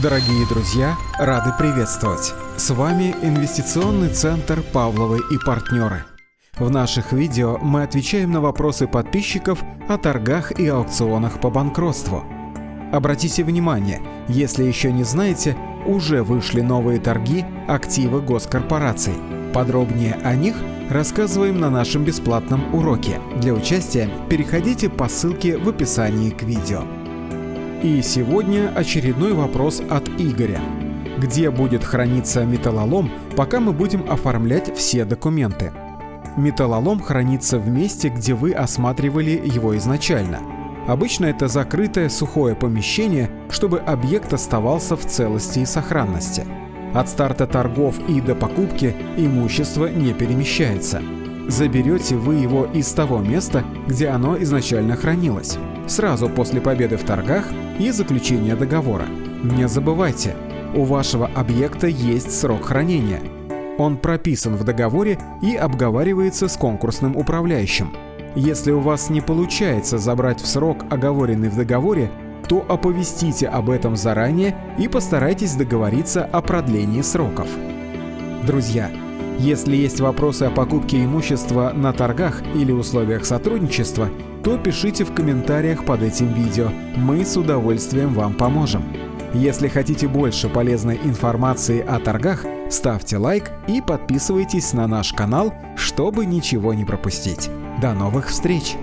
Дорогие друзья, рады приветствовать! С вами Инвестиционный центр «Павловы и партнеры». В наших видео мы отвечаем на вопросы подписчиков о торгах и аукционах по банкротству. Обратите внимание, если еще не знаете, уже вышли новые торги активы госкорпораций. Подробнее о них рассказываем на нашем бесплатном уроке. Для участия переходите по ссылке в описании к видео. И сегодня очередной вопрос от Игоря. Где будет храниться металлолом, пока мы будем оформлять все документы? Металлолом хранится в месте, где вы осматривали его изначально. Обычно это закрытое сухое помещение, чтобы объект оставался в целости и сохранности. От старта торгов и до покупки имущество не перемещается. Заберете вы его из того места, где оно изначально хранилось сразу после победы в торгах и заключения договора. Не забывайте, у вашего объекта есть срок хранения. Он прописан в договоре и обговаривается с конкурсным управляющим. Если у вас не получается забрать в срок, оговоренный в договоре, то оповестите об этом заранее и постарайтесь договориться о продлении сроков. Друзья, если есть вопросы о покупке имущества на торгах или условиях сотрудничества, то пишите в комментариях под этим видео, мы с удовольствием вам поможем. Если хотите больше полезной информации о торгах, ставьте лайк и подписывайтесь на наш канал, чтобы ничего не пропустить. До новых встреч!